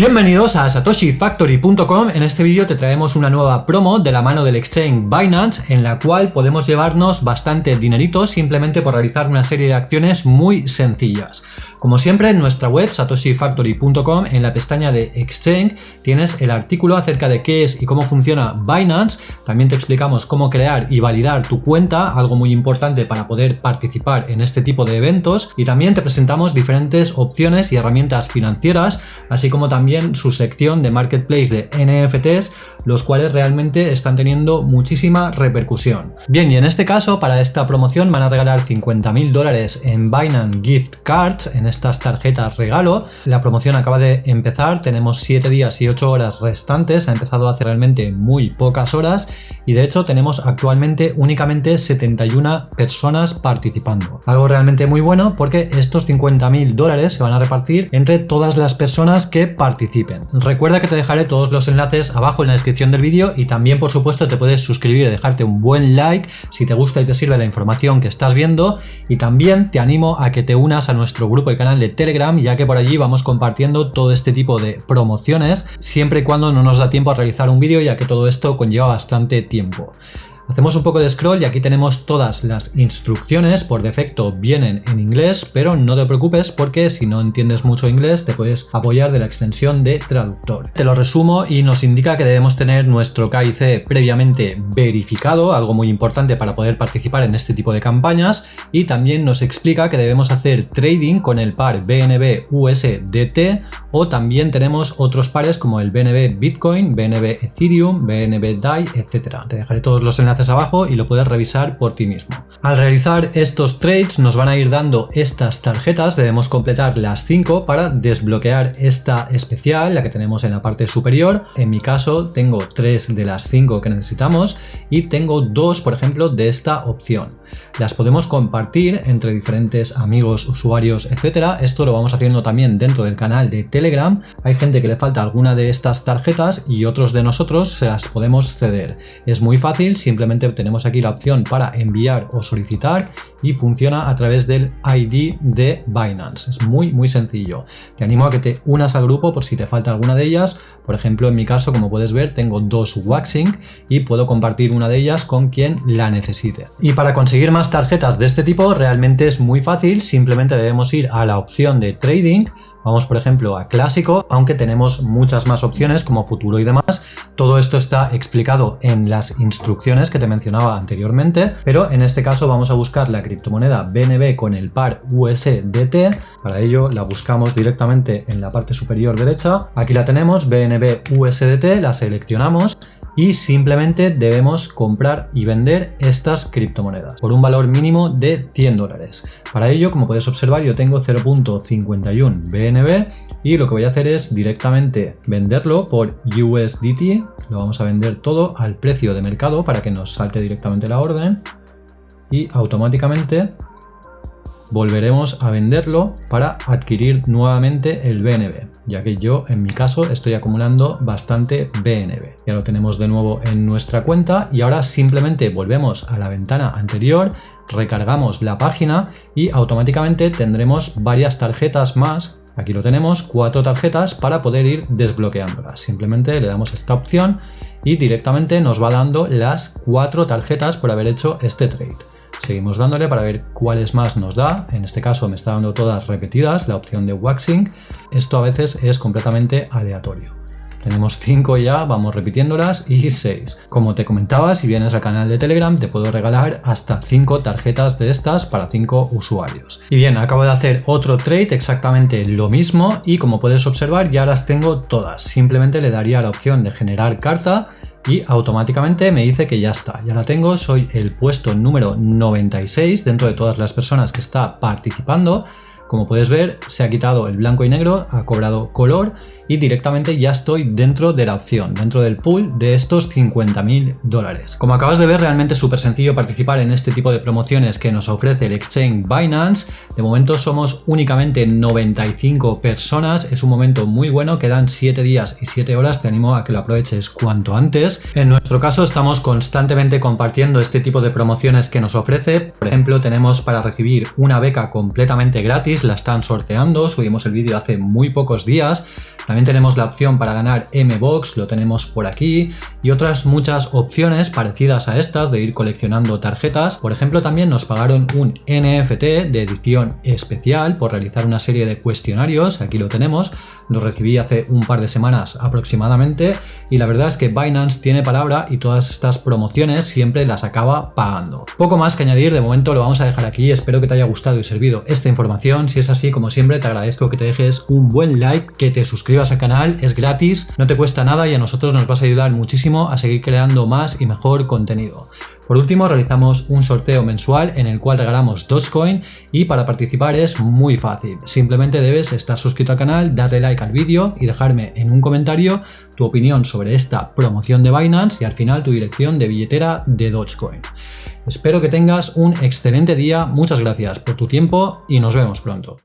Bienvenidos a satoshifactory.com, en este vídeo te traemos una nueva promo de la mano del exchange Binance en la cual podemos llevarnos bastante dinerito simplemente por realizar una serie de acciones muy sencillas. Como siempre en nuestra web satoshifactory.com en la pestaña de Exchange tienes el artículo acerca de qué es y cómo funciona Binance, también te explicamos cómo crear y validar tu cuenta, algo muy importante para poder participar en este tipo de eventos. Y también te presentamos diferentes opciones y herramientas financieras, así como también su sección de marketplace de NFTs, los cuales realmente están teniendo muchísima repercusión. Bien, y en este caso para esta promoción van a regalar 50.000 dólares en Binance Gift Cards, en estas tarjetas regalo. La promoción acaba de empezar, tenemos 7 días y 8 horas restantes, ha empezado hace realmente muy pocas horas y de hecho tenemos actualmente únicamente 71 personas participando. Algo realmente muy bueno porque estos 50.000 dólares se van a repartir entre todas las personas que Recuerda que te dejaré todos los enlaces abajo en la descripción del vídeo y también por supuesto te puedes suscribir y dejarte un buen like si te gusta y te sirve la información que estás viendo y también te animo a que te unas a nuestro grupo canal de Telegram, ya que por allí vamos compartiendo todo este tipo de promociones, siempre y cuando no nos da tiempo a realizar un vídeo, ya que todo esto conlleva bastante tiempo. Hacemos un poco de scroll y aquí tenemos todas las instrucciones, por defecto vienen en inglés, pero no te preocupes porque si no entiendes mucho inglés te puedes apoyar de la extensión de traductor. Te lo resumo y nos indica que debemos tener nuestro KIC previamente verificado, algo muy importante para poder participar en este tipo de campañas y también nos explica que debemos hacer trading con el par BNB USDT o también tenemos otros pares como el BNB Bitcoin, BNB Ethereum, BNB DAI, etc. Te dejaré todos los enlaces abajo y lo puedes revisar por ti mismo. Al realizar estos trades nos van a ir dando estas tarjetas, debemos completar las 5 para desbloquear esta especial, la que tenemos en la parte superior. En mi caso tengo 3 de las 5 que necesitamos y tengo 2 por ejemplo de esta opción. Las podemos compartir entre diferentes amigos, usuarios, etcétera. Esto lo vamos haciendo también dentro del canal de Telegram. Hay gente que le falta alguna de estas tarjetas y otros de nosotros se las podemos ceder. Es muy fácil, simplemente tenemos aquí la opción para enviar o solicitar y funciona a través del ID de Binance. Es muy muy sencillo. Te animo a que te unas al grupo por si te falta alguna de ellas. Por ejemplo, en mi caso, como puedes ver, tengo dos Waxing y puedo compartir una de ellas con quien la necesite. Y para conseguir más tarjetas de este tipo realmente es muy fácil. Simplemente debemos ir a la opción de Trading Vamos por ejemplo a clásico, aunque tenemos muchas más opciones como futuro y demás. Todo esto está explicado en las instrucciones que te mencionaba anteriormente, pero en este caso vamos a buscar la criptomoneda BNB con el par USDT. Para ello la buscamos directamente en la parte superior derecha. Aquí la tenemos, BNB USDT, la seleccionamos y simplemente debemos comprar y vender estas criptomonedas por un valor mínimo de 100 dólares. Para ello, como puedes observar, yo tengo 0.51 BNB y lo que voy a hacer es directamente venderlo por USDT. Lo vamos a vender todo al precio de mercado para que nos salte directamente la orden y automáticamente volveremos a venderlo para adquirir nuevamente el BNB, ya que yo en mi caso estoy acumulando bastante BNB. Ya lo tenemos de nuevo en nuestra cuenta y ahora simplemente volvemos a la ventana anterior, recargamos la página y automáticamente tendremos varias tarjetas más Aquí lo tenemos, cuatro tarjetas para poder ir desbloqueándolas. Simplemente le damos esta opción y directamente nos va dando las cuatro tarjetas por haber hecho este trade. Seguimos dándole para ver cuáles más nos da. En este caso me está dando todas repetidas, la opción de waxing. Esto a veces es completamente aleatorio. Tenemos 5 ya, vamos repitiéndolas y 6. Como te comentaba, si vienes al canal de Telegram te puedo regalar hasta 5 tarjetas de estas para 5 usuarios. Y bien, acabo de hacer otro trade exactamente lo mismo y como puedes observar ya las tengo todas. Simplemente le daría la opción de generar carta y automáticamente me dice que ya está, ya la tengo, soy el puesto número 96 dentro de todas las personas que está participando. Como puedes ver, se ha quitado el blanco y negro, ha cobrado color y directamente ya estoy dentro de la opción, dentro del pool de estos 50.000 dólares. Como acabas de ver, realmente es súper sencillo participar en este tipo de promociones que nos ofrece el exchange Binance. De momento somos únicamente 95 personas, es un momento muy bueno, quedan 7 días y 7 horas, te animo a que lo aproveches cuanto antes. En nuestro caso estamos constantemente compartiendo este tipo de promociones que nos ofrece. Por ejemplo, tenemos para recibir una beca completamente gratis la están sorteando, subimos el vídeo hace muy pocos días. También tenemos la opción para ganar M-Box, lo tenemos por aquí, y otras muchas opciones parecidas a estas de ir coleccionando tarjetas. Por ejemplo, también nos pagaron un NFT de edición especial por realizar una serie de cuestionarios, aquí lo tenemos, lo recibí hace un par de semanas aproximadamente, y la verdad es que Binance tiene palabra y todas estas promociones siempre las acaba pagando. Poco más que añadir, de momento lo vamos a dejar aquí, espero que te haya gustado y servido esta información, si es así, como siempre, te agradezco que te dejes un buen like, que te suscribas al canal, es gratis, no te cuesta nada y a nosotros nos vas a ayudar muchísimo a seguir creando más y mejor contenido. Por último, realizamos un sorteo mensual en el cual regalamos Dogecoin y para participar es muy fácil. Simplemente debes estar suscrito al canal, darle like al vídeo y dejarme en un comentario tu opinión sobre esta promoción de Binance y al final tu dirección de billetera de Dogecoin. Espero que tengas un excelente día, muchas gracias por tu tiempo y nos vemos pronto.